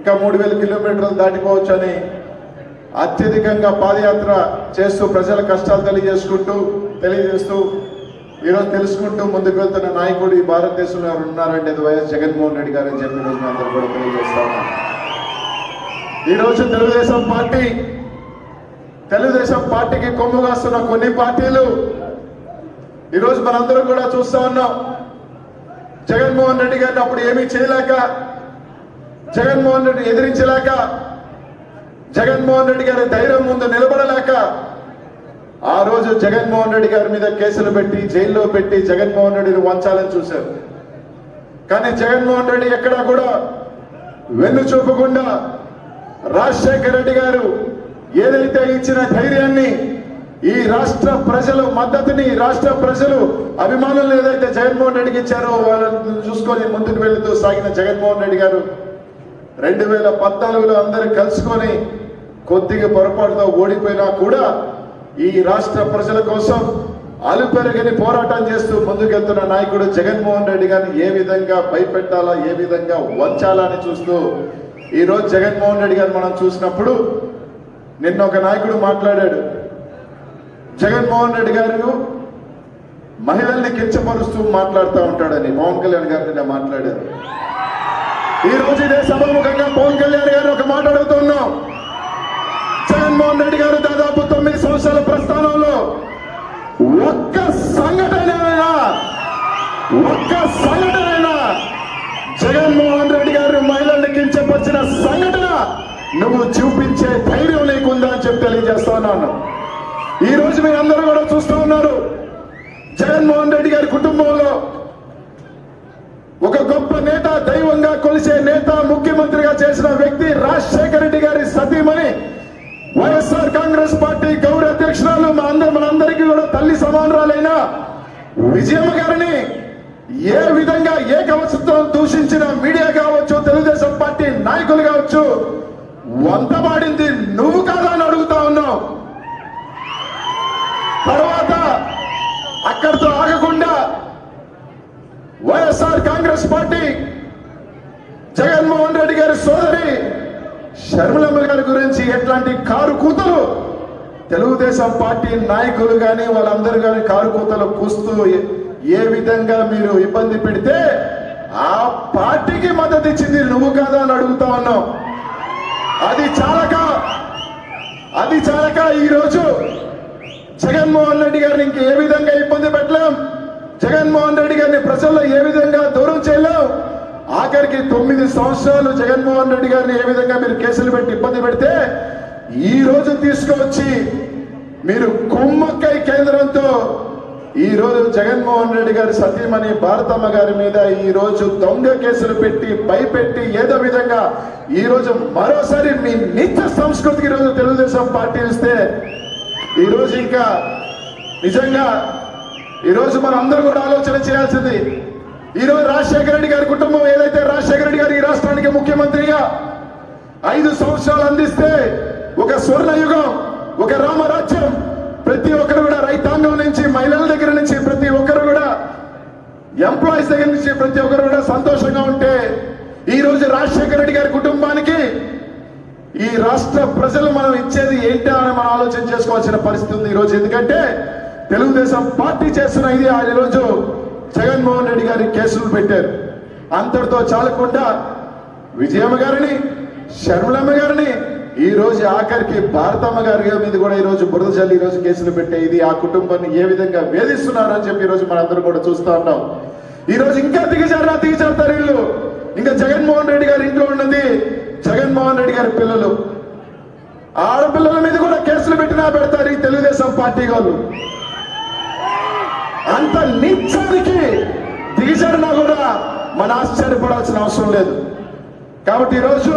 ఇంకా మూడు వేల కిలోమీటర్లు దాటిపోవచ్చు అని అత్యధికంగా పాదయాత్ర చేస్తూ ప్రజల కష్టాలు తెలియజేసుకుంటూ తెలియజేస్తూ ఈరోజు తెలుసుకుంటూ ముందుకు వెళ్తున్న నాయకుడు ఈ భారతదేశంలో ఎవరు ఉన్నారంటే అది వైఎస్ జగన్మోహన్ రెడ్డి గారు అని చెప్పి ఈరోజు అందరూ కూడా తెలియజేస్తా ఈరోజు తెలుగుదేశం పార్టీ తెలుగుదేశం పార్టీకి కొమ్ము కాస్తున్న కొన్ని పార్టీలు ఈరోజు మనందరం కూడా చూస్తా ఉన్నాం. జగన్మోహన్ రెడ్డి గారిని అప్పుడు ఏమీ చేయలేక జగన్మోహన్ రెడ్డి ఎదిరించలేక జగన్మోహన్ రెడ్డి గారి ధైర్యం ముందు నిలబడలేక ఆ రోజు జగన్మోహన్ రెడ్డి గారి మీద కేసులు పెట్టి జైల్లో పెట్టి జగన్మోహన్ రెడ్డిని వంచాలని చూశారు. కానీ జగన్మోహన్ రెడ్డి ఎక్కడా కూడా వెన్ను చూపకుండా రాజశేఖర రెడ్డి గారు ఏదైతే ఇచ్చిన ధైర్యాన్ని ఈ రాష్ట్ర ప్రజలు మద్దతుని ఈ రాష్ట్ర ప్రజలు అభిమానులు ఏదైతే జగన్మోహన్ రెడ్డికి ఇచ్చారో వాళ్ళని చూసుకొని ముందుకు వెళుతూ సాగిన జగన్మోహన్ రెడ్డి గారు రెండు వేల పద్నాలుగులో అందరూ కలుసుకొని కొద్దిగా పొరపాటుతో ఓడిపోయినా కూడా ఈ రాష్ట్ర ప్రజల కోసం అలుపెరగని పోరాటం చేస్తూ ముందుకెళ్తున్న నాయకుడు జగన్మోహన్ రెడ్డి గారిని ఏ విధంగా భయపెట్టాలా ఏ విధంగా వంచాలా అని చూస్తూ ఈరోజు జగన్మోహన్ రెడ్డి గారిని మనం చూసినప్పుడు నిన్న ఒక నాయకుడు మాట్లాడాడు. జగన్మోహన్ రెడ్డి గారు మహిళల్ని కించపరుస్తూ మాట్లాడుతూ ఉంటాడని పవన్ కళ్యాణ్ గారు నిన్న మాట్లాడారు. ఈ రోజు ఇదే సభాముఖంగా పవన్ కళ్యాణ్ గారు ఒక మాట అడుగుతున్నాం. జగన్మోహన్ రెడ్డి గారు దాదాపు తొమ్మిది సంవత్సరాల ప్రస్థానంలో ఒక్క సంఘటన ఒక్క సంఘటన జగన్మోహన్ రెడ్డి గారు మహిళల్ని కించపరిచిన సంఘటన నువ్వు చూపించే ధైర్యం నీకుందా అని చెప్పి తెలియజేస్తా ఉన్నాను. ఈ రోజు మీరు అందరూ కూడా చూస్తూ ఉన్నారు. జగన్మోహన్ రెడ్డి గారి కుటుంబంలో ఒక గొప్ప నేత దైవంగా కొలిసే నేత ముఖ్యమంత్రిగా చేసిన వ్యక్తి రాజశేఖర రెడ్డి గారి సతీమణి. వైఎస్ఆర్ కాంగ్రెస్ పార్టీ గౌరవ అధ్యక్షురాలు మా అందరు మనందరికీ కూడా తల్లి సమానరాలైన విజయమ్మ గారిని ఏ విధంగా ఏ కవచంతో దూషించిన మీడియా కావచ్చు తెలుగుదేశం పార్టీ నాయకులు కావచ్చు వంతబాడింది నువ్వు కాదా అని అడుగుతా ఉన్నావు తర్వాత అక్కడితో ఆగకుండా YSR Congress party Jaganmohan Reddy గారి సోదరి షర్మిలమ్మ గారి గురించి ఎట్లాంటి కారు కూతురు తెలుగుదేశం పార్టీ నాయకులు కానీ వాళ్ళందరూ కానీ కారు కూతలు కూస్తూ ఏ- విధంగా మీరు ఇబ్బంది పెడితే ఆ పార్టీకి మద్దతు ఇచ్చింది నువ్వు కాదా అని అడుగుతా ఉన్నావు అది చాలక అది చాలక ఈరోజు జగన్మోహన్ రెడ్డి గారిని ఇంక ఏ విధంగా ఇబ్బంది పెట్టలేం? జగన్మోహన్ రెడ్డి గారిని ప్రజల్లో ఏ విధంగా దూరం చేయలేం? ఆఖరికి తొమ్మిది సంవత్సరాలు జగన్మోహన్ రెడ్డి గారిని ఏ విధంగా మీరు కేసులు పెట్టి ఇబ్బంది పెడితే ఈ రోజు తీసుకువచ్చి మీరు కుమ్మక్కై కేంద్రంతో ఈ రోజు జగన్మోహన్ రెడ్డి గారి సతీమణి భారతమ్మ గారి మీద ఈ రోజు దొంగ కేసులు పెట్టి భయపెట్టి ఏదో విధంగా ఈ రోజు మరోసారి మీ నిత్య సంస్కృతికి ఈ రోజు తెలుగుదేశం పార్టీ ఇస్తే ఈరోజు ఇంకా నిజంగా ఈరోజు మనం అందరూ కూడా ఆలోచన చేయాల్సింది. ఈ రోజు రాజశేఖర రెడ్డి గారి కుటుంబం ఏదైతే రాజశేఖర రెడ్డి గారు ఈ రాష్ట్రానికి ముఖ్యమంత్రిగా ఐదు సంవత్సరాలు అందిస్తే ఒక స్వర్ణ యుగం ఒక రామరాజ్యం ప్రతి ఒక్కరు కూడా రైతాంగం నుంచి మహిళల దగ్గర నుంచి ప్రతి ఒక్కరు కూడా ఎంప్లాయీస్ దగ్గర నుంచి ప్రతి ఒక్కరు కూడా సంతోషంగా ఉంటే ఈ రోజు రాజశేఖర రెడ్డి గారి కుటుంబానికి ఈ రాష్ట్ర ప్రజలు మనం ఇచ్చేది ఏంటా అని మనం ఆలోచన చేసుకోవాల్సిన పరిస్థితి ఉంది ఈరోజు ఎందుకంటే తెలుగుదేశం పార్టీ చేస్తున్న ఇది ఆ రోజు జగన్మోహన్ రెడ్డి గారి కేసులు పెట్టారు. అంతటితో చాలకుండా విజయమ్మ గారిని షర్మిలమ్మ గారిని ఈ రోజు ఆఖరికి భారతమ్మ గారి మీద కూడా ఈ రోజు బురద జల్లి ఈ రోజు కేసులు పెట్టే ఇది ఆ కుటుంబాన్ని ఏ విధంగా వేధిస్తున్నారు అని చెప్పి ఈ రోజు మనందరం కూడా చూస్తా ఉన్నాం. ఈ రోజు ఇంకా దిగజారా దిగజారుతారు వీళ్ళు. ఇంకా జగన్మోహన్ రెడ్డి గారి ఇంట్లో ఉన్నది జగన్మోహన్ రెడ్డి గారి పిల్లలు. ఆడపిల్లల మీద కూడా కేసులు పెట్టినా పెడతారు ఈ తెలుగుదేశం పార్టీ వాళ్ళు. అంత నిత్యానికి దిగజారినా కూడా మన ఆశ్చర్యపడాల్సిన అవసరం లేదు. కాబట్టి ఈరోజు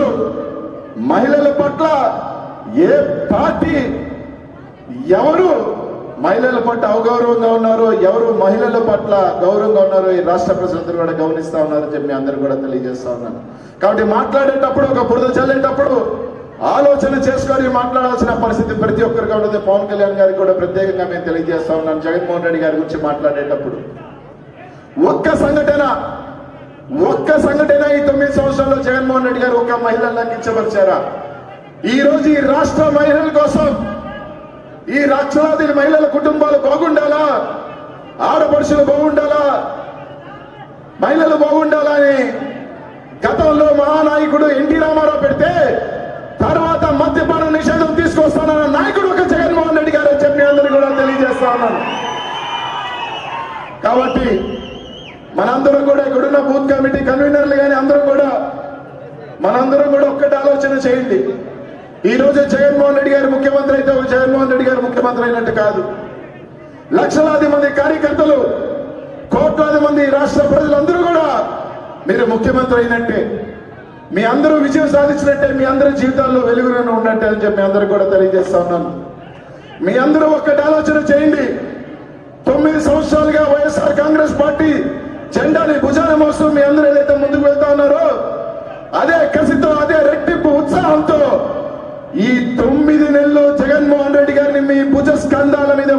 మహిళల పట్ల ఏ పార్టీ ఎవరు మహిళల పట్ల అవగౌరవంగా ఉన్నారో ఎవరు మహిళల పట్ల గౌరవంగా ఉన్నారో ఈ రాష్ట్ర ప్రజలందరూ కూడా గమనిస్తా ఉన్నారని చెప్పి మీ అందరూ కూడా తెలియజేస్తా ఉన్నాను కాబట్టి మాట్లాడేటప్పుడు ఒక బురద చల్లేటప్పుడు ఆలోచన చేసుకొని మాట్లాడాల్సిన పరిస్థితి ప్రతి ఒక్కరికి ఉన్నది. పవన్ కళ్యాణ్ గారికి కూడా ప్రత్యేకంగా మేము తెలియజేస్తా ఉన్నాను. జగన్మోహన్ రెడ్డి గారి గురించి మాట్లాడేటప్పుడు. ఒక్క సంఘటన ఒక్క సంఘటన ఈ తొమ్మిది సంవత్సరాల్లో జగన్మోహన్ రెడ్డి గారు ఒక మహిళను కించపరిచారా ఈ రోజు ఈ రాష్ట్ర మహిళల కోసం ఈ లక్షలాది మహిళల కుటుంబాలు బాగుండాలా? ఆడపడుషులు బాగుండాలా? మహిళలు బాగుండాలా అని గతంలో మహానాయకుడు ఎన్టీ రామారావు పెడితే తర్వాత మద్యపాన నిషేధం తీసుకొస్తానన్న నాయకుడు ఒక జగన్మోహన్ రెడ్డి గారు చెప్పి అందరూ కూడా తెలియజేస్తా ఉన్నాను. కాబట్టి మనందరం కూడా ఇక్కడున్న బూత్ కమిటీ కన్వీనర్లు కానీ అందరం కూడా మనందరం కూడా ఒక్కటి ఆలోచన చేయండి. ఈ రోజు జగన్మోహన్ రెడ్డి గారు ముఖ్యమంత్రి అయితే ఒక జగన్మోహన్ రెడ్డి గారు ముఖ్యమంత్రి అయినట్టు కాదు. లక్షలాది మంది కార్యకర్తలు కోట్లాది మంది రాష్ట్ర ప్రజలందరూ కూడా మీరు ముఖ్యమంత్రి అయినట్టే. మీ అందరూ విజయం సాధించినట్టే మీ అందరి జీవితాల్లో వెలుగులను ఉన్నట్టే అని చెప్పి అందరూ కూడా తెలియజేస్తా ఉన్నాను. మీ అందరూ ఒక్కటి ఆలోచన చేయండి. తొమ్మిది సంవత్సరాలుగా వైఎస్ఆర్ కాంగ్రెస్ పార్టీ జెండాని భుజాన మోస్తూ మీ అందరూ ఏదైతే ముందుకు వెళ్తా ఉన్నారో అదే కసితో అదే రెట్టింపు ఉత్సాహంతో ఈ తొమ్మిది నెలలు జగన్మోహన్ రెడ్డి గారిని మీ భుజ స్కంధాల మీద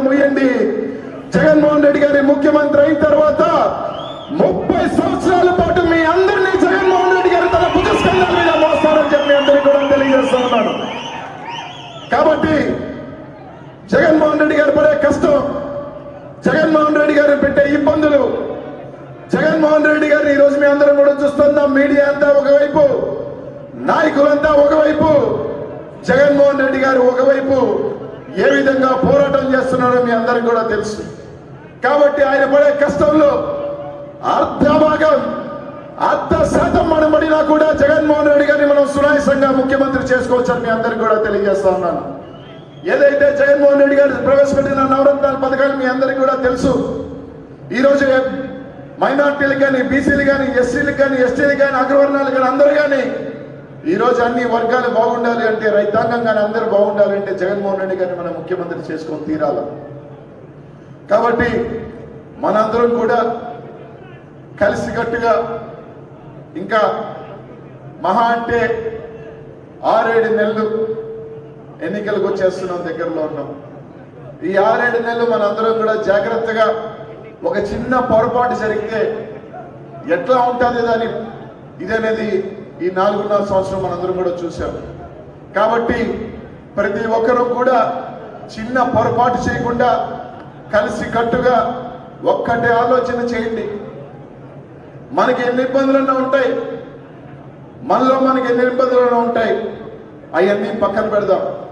జగన్మోహన్ రెడ్డి గారు పడే కష్టం జగన్మోహన్ రెడ్డి గారు పెట్టే ఇబ్బందులు. జగన్మోహన్ రెడ్డి గారిని ఈ రోజు మీ అందరం కూడా చూస్తున్నాం మీడియా అంతా ఒకవైపు నాయకులంతా ఒకవైపు జగన్మోహన్ రెడ్డి గారు ఒకవైపు ఏ విధంగా పోరాటం చేస్తున్నారో మీ అందరికి కూడా తెలుసు. కాబట్టి ఆయన పడే కష్టంలో అర్ధ భాగం అర్ధ శాతం మనం పడినా కూడా జగన్మోహన్ రెడ్డి గారిని మనం సునాయసంగా ముఖ్యమంత్రి చేసుకోవచ్చని మీ అందరికి కూడా తెలియజేస్తా ఉన్నాను. ఏదైతే జగన్మోహన్ రెడ్డి గారు ప్రవేశపెట్టిన నవరత్నాల పథకాలు మీ అందరికీ కూడా తెలుసు. ఈరోజు మైనార్టీలు మైనార్టీలకు కానీ బీసీలు కానీ ఎస్సీలకు కానీ ఎస్టీలకు కానీ అగ్రవర్ణాలు కానీ అందరూ కానీ ఈ రోజు అన్ని వర్గాలు బాగుండాలి అంటే రైతాంగం కానీ అందరూ బాగుండాలి అంటే జగన్మోహన్ రెడ్డి గారిని మనం ముఖ్యమంత్రి చేసుకొని తీరాల. కాబట్టి మనందరం కూడా కలిసికట్టుగా ఇంకా మహా అంటే ఆరేడు నెలలు ఎన్నికలకు వచ్చేస్తున్నాం దగ్గరలో ఉన్నాం. ఈ ఆరేడు నెలలు మనందరం కూడా జాగ్రత్తగా ఒక చిన్న పొరపాటు జరిగితే ఎట్లా ఉంటుంది దాని? ఇదనేది ఈ నాలుగున్నర సంవత్సరం మనందరం కూడా చూసాం కాబట్టి ప్రతి ఒక్కరూ కూడా చిన్న పొరపాటు చేయకుండా కలిసి కట్టుగా ఒక్కటే ఆలోచన చేయండి. మనకి ఎన్ని ఇబ్బందులన్నా ఉంటాయి. మనలో మనకి ఎన్ని ఇబ్బందులన్నా ఉంటాయి. అవన్నీ పక్కన పెడదాం.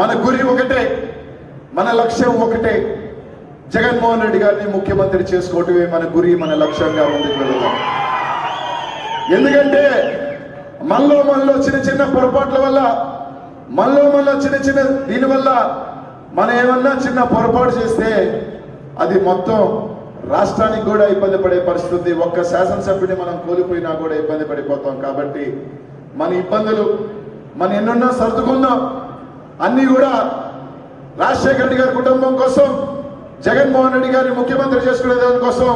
మన గురి ఒకటే మన లక్ష్యం ఒకటే. జగన్మోహన్ రెడ్డి గారిని ముఖ్యమంత్రి చేసుకోవటమే మన గురి మన లక్ష్యంగా ముందుకు ఎందుకంటే మనలో మనలో చిన్న చిన్న పొరపాట్ల వల్ల మనలో మనలో చిన్న చిన్న దీనివల్ల మనం ఏమన్నా చిన్న పొరపాటు చేస్తే అది మొత్తం రాష్ట్రానికి కూడా ఇబ్బంది పడే పరిస్థితి ఒక్క శాసనసభ్యుని మనం కోల్పోయినా కూడా ఇబ్బంది పడిపోతాం. కాబట్టి మన ఇబ్బందులు మన ఎన్నున్నా సర్దుకుందాం అన్నీ కూడా రాజశేఖర రెడ్డి గారి కుటుంబం కోసం జగన్మోహన్ రెడ్డి గారిని ముఖ్యమంత్రి చేసుకునే దానికోసం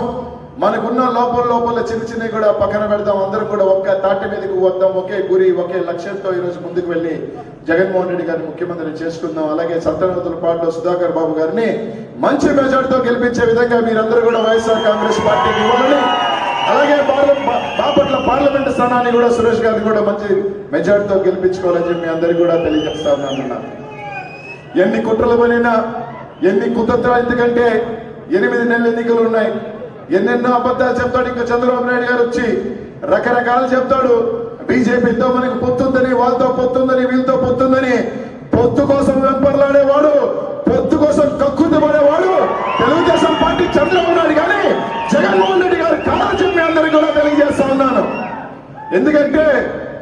మనకున్న లోపల లోపల చిన్న చిన్నవి కూడా పక్కన పెడదాం అందరం కూడా ఒక్క తాటి మీదకి వద్దాం. ఒకే గురి ఒకే లక్ష్యంతో ఈ రోజు ముందుకు వెళ్ళి జగన్మోహన్ రెడ్డి గారిని ముఖ్యమంత్రి చేసుకుందాం. అలాగే సత్తనవతుల పాటలో సుధాకర్ బాబు గారిని మంచి మెజార్టీతో గెలిపించే విధంగా మీరందరూ కూడా వైఎస్ఆర్ కాంగ్రెస్ పార్టీకి ఇవ్వాలని అలాగే బాపట్ల పార్లమెంట్ స్థానాన్ని కూడా సురేష్ గారిని కూడా మంచి మెజార్టీతో గెలిపించుకోవాలని చెప్పి మీ అందరికీ కూడా తెలియజేస్తా ఉన్నాను అన్న. ఎన్ని కుట్రలు పనినా ఎన్ని కుతంత్రాలు ఎందుకంటే ఎనిమిది నెలల ఎన్నికలు ఉన్నాయి. ఎన్నెన్నో అబద్ధాలు చెప్తాడు ఇంకా చంద్రబాబు నాయుడు గారు వచ్చి. రకరకాలు చెప్తాడు. బీజేపీతో మనకు పొత్తుందని వాళ్ళతో పొత్తుందని వీళ్ళతో పొత్తుందని. పొత్తు కోసం వెంపర్లాడేవాడు పొత్తు కోసం కక్కుతు పడేవాడు. తెలుగుదేశం పార్టీ చంద్రబాబు నాయుడు కానీ జగన్మోహన్ రెడ్డి గారు కాదని చెప్పి అందరికీ కూడా తెలియజేస్తా ఉన్నాను. ఎందుకంటే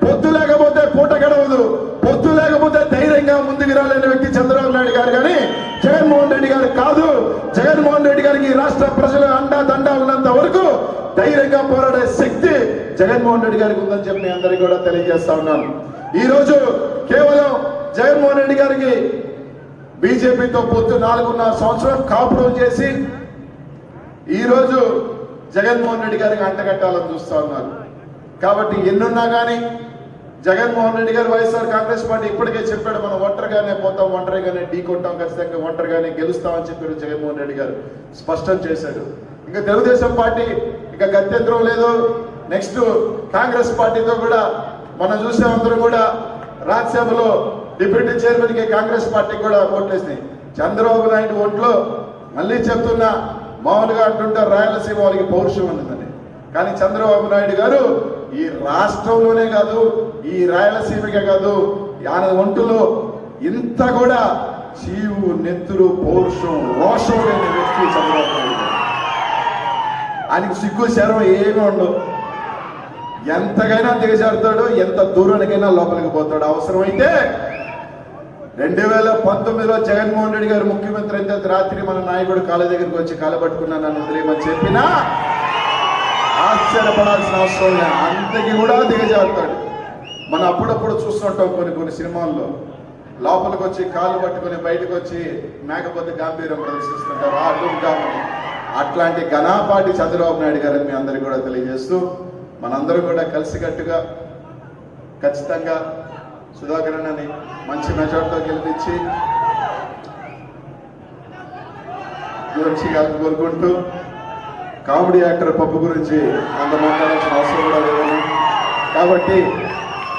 పొత్తు లేకపోతే పూట గడవదు. పొత్తు లేకపోతే ధైర్యంగా ముందుకు రాలేని వ్యక్తి చంద్రబాబు నాయుడు గారు కానీ జగన్మోహన్ రెడ్డి గారు కాదు. జగన్మోహన్ రెడ్డి గారికి రాష్ట్ర ప్రజలు అండా దండా ఉన్నంత వరకు ధైర్యంగా పోరాడే శక్తి జగన్మోహన్ రెడ్డి గారికి ఉందని చెప్పి అందరికీ కూడా తెలియజేస్తా ఉన్నాను. ఈ రోజు కేవలం జగన్మోహన్ రెడ్డి గారికి బీజేపీతో పొత్తు నాలుగున్నర సంవత్సరం కాపురం చేసి ఈ రోజు జగన్మోహన్ రెడ్డి గారికి అంటగట్టాలని చూస్తా ఉన్నారు. కాబట్టి ఎన్నున్నా కానీ జగన్మోహన్ రెడ్డి గారు వైఎస్ఆర్ కాంగ్రెస్ పార్టీ ఇప్పటికే చెప్పాడు మనం ఒంటరిగానే పోతాం ఒంటరిగానే ఢీ కొట్టాం ఖచ్చితంగా ఒంటరిగానే గెలుస్తామని చెప్పారు జగన్మోహన్ రెడ్డి గారు. స్పష్టం చేశాడు. ఇంకా తెలుగుదేశం పార్టీ ఇక గత్యంతరం లేదు. నెక్స్ట్ కాంగ్రెస్ పార్టీతో కూడా మనం చూసే అందరూ కూడా రాజ్యసభలో డిప్యూటీ చైర్మన్కి కాంగ్రెస్ పార్టీ కూడా ఓట్లేసింది చంద్రబాబు నాయుడు ఓట్లో మళ్ళీ చెప్తున్నా మామూలుగా అంటుంటారు రాయలసీమ వాళ్ళకి పౌరుషం ఉన్నదని కానీ చంద్రబాబు నాయుడు గారు ఈ రాష్ట్రంలోనే కాదు ఈ రాయలసీమకే కాదు ఆయన ఒంటులో ఇంత కూడా చీవు నెత్తురు పౌరుషం రోషం లేని వ్యక్తి చంద్రబాబు ఆయనకి సిగ్గు శరం ఏమీ ఉండవు ఎంతకైనా దిగజారుతాడు ఎంత దూరానికైనా లోపలికి పోతాడు. అవసరమైతే రెండు వేల పంతొమ్మిదిలో జగన్మోహన్ రెడ్డి గారు ముఖ్యమంత్రి అయితే రాత్రి మన నాయకుడు కాళ్ళ దగ్గరికి వచ్చి కాళ్ళ పట్టుకున్నా నన్ను వదిలేయమని చెప్పినా ఆశ్చర్యపడాల్సిన అవసరం లేదు. అంతకి కూడా దిగజారుతాడు మనం అప్పుడప్పుడు చూస్తుంటాం కొన్ని కొన్ని సినిమాల్లో. లోపలికి వచ్చి కాళ్ళు పట్టుకొని బయటకు వచ్చి మేకపోతే గాంభీర్యం ప్రదర్శిస్తుంటారు ఆ డుమ్గామని అట్లాంటి ఘనాపాటి చంద్రబాబు నాయుడు గారిని మీ అందరికీ కూడా తెలియజేస్తూ మనందరం కూడా కలిసికట్టుగా ఖచ్చితంగా సుధాకర్ అన్నని మంచి మెజార్టీతో గెలిపించి గురించి కోరుకుంటూ కామెడీ యాక్టర్ పప్పు గురించి అంత మాట్లాడాల్సిన అవసరం కూడా లేదని కాబట్టి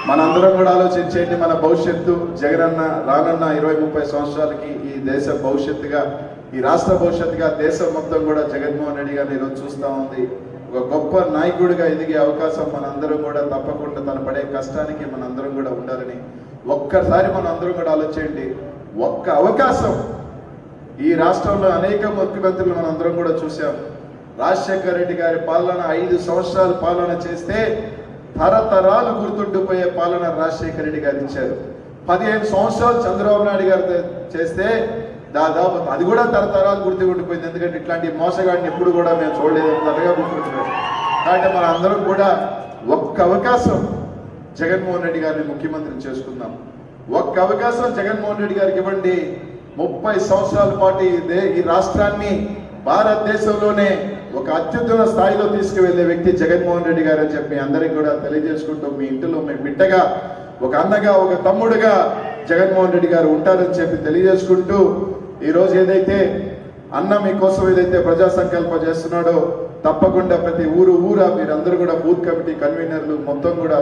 మనందరం కూడా ఆలోచించేయండి మన భవిష్యత్తు. జగనన్న రానన్న ఇరవై ముప్పై సంవత్సరాలకి ఈ దేశ భవిష్యత్తుగా ఈ రాష్ట్ర భవిష్యత్తుగా దేశం మొత్తం కూడా జగన్మోహన్ రెడ్డి గారిని ఈరోజు చూస్తూ ఉంది. ఒక గొప్ప నాయకుడిగా ఎదిగే అవకాశం మనందరం కూడా తప్పకుండా తను పడే కష్టానికి మనందరం కూడా ఉండాలని ఒక్కసారి మనం అందరం కూడా ఆలోచించండి. ఒక్క అవకాశం ఈ రాష్ట్రంలో అనేక ముఖ్యమంత్రులు మనం అందరం కూడా చూసాము రాజశేఖర రెడ్డి గారి పాలన ఐదు సంవత్సరాలు పాలన చేస్తే తరతరాలు గుర్తుండిపోయే పాలన రాజశేఖర రెడ్డి గారు ఇచ్చారు. పదిహేను సంవత్సరాలు చంద్రబాబు నాయుడు గారు చేస్తే దాదాపు అది కూడా తరతరాలు గుర్తుండిపోయింది ఎందుకంటే ఇట్లాంటి మోసగాడిని ఎప్పుడు కూడా మేము చూడలేదు. త్వరగా గుర్తుంటున్నాం కాబట్టి మన అందరం కూడా ఒక్క అవకాశం జగన్మోహన్ రెడ్డి గారిని ముఖ్యమంత్రిని చేసుకుందాం. ఒక్క అవకాశం జగన్మోహన్ రెడ్డి గారికి ఇవ్వండి. ముప్పై సంవత్సరాల పాటు ఈ రాష్ట్రాన్ని భారతదేశంలోనే ఒక అత్యుత్తమ స్థాయిలో తీసుకువెళ్ళే వ్యక్తి జగన్మోహన్ రెడ్డి గారు అని చెప్పి అందరికి కూడా తెలియజేసుకుంటూ మీ ఇంటిలో మీ బిడ్డగా ఒక అన్నగా ఒక తమ్ముడుగా జగన్మోహన్ రెడ్డి గారు ఉంటారని చెప్పి తెలియజేసుకుంటూ ఈ రోజు ఏదైతే అన్న మీకోసం ఏదైతే ప్రజా సంకల్పం చేస్తున్నాడో తప్పకుండా ప్రతి ఊరు ఊరా మీరందరూ కూడా బూత్ కమిటీ కన్వీనర్లు మొత్తం కూడా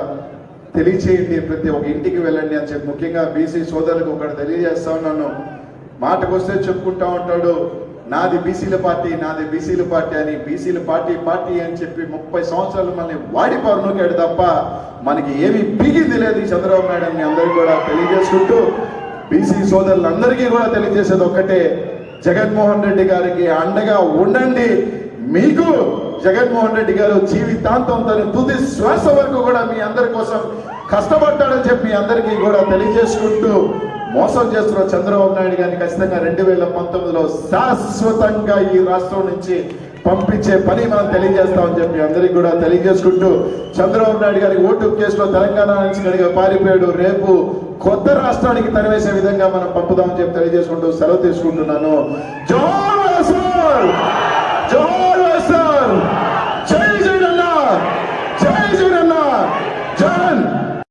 తెలియచేయండి ప్రతి ఒక్క ఇంటికి వెళ్ళండి అని చెప్పి ముఖ్యంగా బీసీ సోదరులకు ఒకటి తెలియజేస్తా ఉన్నాను. మాటకు వస్తే చెప్పుకుంటా ఉంటాడు నాది బీసీల పార్టీ నాది బీసీల పార్టీ అని బీసీల పార్టీ పార్టీ అని చెప్పి ముప్పై సంవత్సరాలు మనల్ని వాడి పరునుకాడు తప్ప మనకి ఏమి పీగింది లేదు ఈ చంద్రబాబు నాయుడు అని మీ అందరికీ కూడా తెలియజేసుకుంటూ బీసీ సోదరులందరికీ కూడా తెలియజేసేది ఒక్కటే జగన్మోహన్ రెడ్డి గారికి అండగా ఉండండి. మీకు జగన్మోహన్ రెడ్డి గారు జీవితాంతం తన తుది శ్వాస వరకు కూడా మీ అందరి కోసం కష్టపడతాడని చెప్పి అందరికీ కూడా తెలియజేసుకుంటూ మోసం చేస్తున్న చంద్రబాబు నాయుడు గారిని ఖచ్చితంగా రెండు వేల పంతొమ్మిదిలో శాశ్వతంగా ఈ రాష్ట్రం నుంచి పంపించే పని మనం తెలియజేస్తామని చెప్పి అందరికి కూడా తెలియజేసుకుంటూ చంద్రబాబు నాయుడు గారి ఓటు కేసులో తెలంగాణ నుంచి కనుక పారిపోయాడు రేపు కొత్త రాష్ట్రానికి తరివేసే విధంగా మనం పంపుదామని చెప్పి తెలియజేసుకుంటూ సెలవు తీసుకుంటున్నాను. జోర్ జోర్